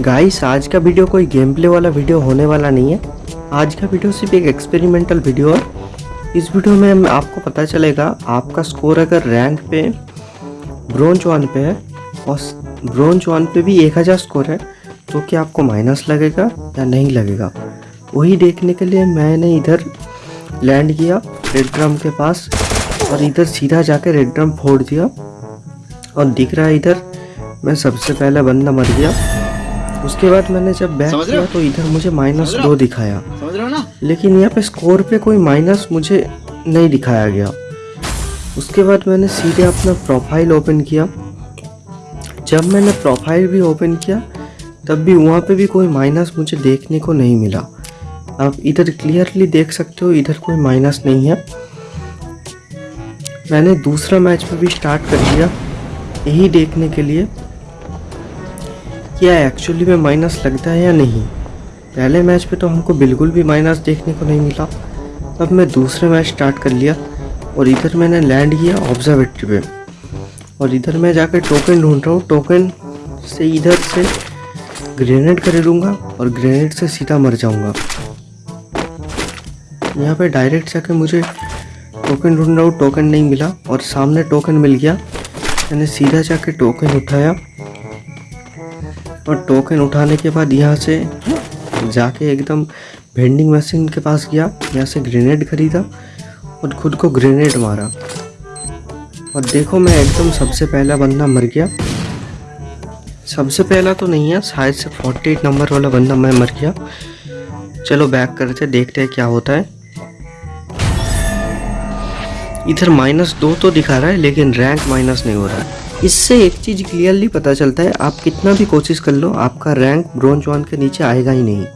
Guys आज का video कोई गेम प्ले वाला वीडियो होने वाला नहीं है। आज का वीडियो सिर्फ़ एक एक्सपेरिमेंटल वीडियो है। इस वीडियो में आपको पता चलेगा, आपका स्कोर अगर रैंक पे ब्रोंज वन पे है, और ब्रोंज वन पे भी एक हज़ार स्कोर है तो क्या आपको माइनस लगेगा या नहीं लगेगा? वही देखने के लिए मैंने इधर लैंड किया रेड ड्रम के पास, और इधर सीधा जाके रेड ड्रम फोड़ दिया। और दिख रहा है इधर, मैं सबसे पहला बंदा मर गया। उसके बाद मैंने जब बैक किया तो इधर मुझे माइनस दो दिखाया। समझ रहे हो ना? लेकिन यहाँ पे स्कोर पे कोई माइनस मुझे नहीं दिखाया गया। उसके बाद मैंने सीधे अपना प्रोफ़ाइल ओपन किया। जब मैंने प्रोफ़ाइल भी ओपन किया तब भी वहाँ पे भी कोई माइनस मुझे देखने को नहीं मिला। आप इधर क्लियरली देख सकते हो इधर कोई माइनस नहीं है। मैंने दूसरा मैच में भी स्टार्ट कर दिया यही देखने के लिए। क्या एक्चुअली में माइनस लगता है या नहीं? पहले मैच पे तो हमको बिल्कुल भी माइनस देखने को नहीं मिला। तब मैं दूसरे मैच स्टार्ट कर लिया और इधर मैंने लैंड किया ऑब्जर्वेटरी पे। और इधर मैं जाकर टोकन ढूंढ रहा हूँ। टोकन से इधर से ग्रेनेड खरीदूँगा और ग्रेनेड से सीधा मर जाऊँगा। यहाँ पे डायरेक्ट जाके मुझे टोकन ढूंढ रहा हूँ। टोकन नहीं मिला और सामने टोकन मिल गया। मैंने सीधा जाके टोकन उठाया। और टोकन उठाने के बाद यहाँ से जाके एकदम वेंडिंग मशीन के पास गया। यहाँ से ग्रेनेड खरीदा और खुद को ग्रेनेड मारा। और देखो मैं एकदम सबसे पहला बंदा मर गया। सबसे पहला तो नहीं है, शायद से 48 नंबर वाला बंदा मैं मर गया। चलो बैक करते देखते हैं क्या होता है। इधर माइनस दो तो दिखा रहा है, लेकिन रैंक माइनस नहीं हो रहा है। इससे एक चीज़ क्लियरली पता चलता है, आप कितना भी कोशिश कर लो, आपका रैंक ब्रॉन्ज वन के नीचे आएगा ही नहीं।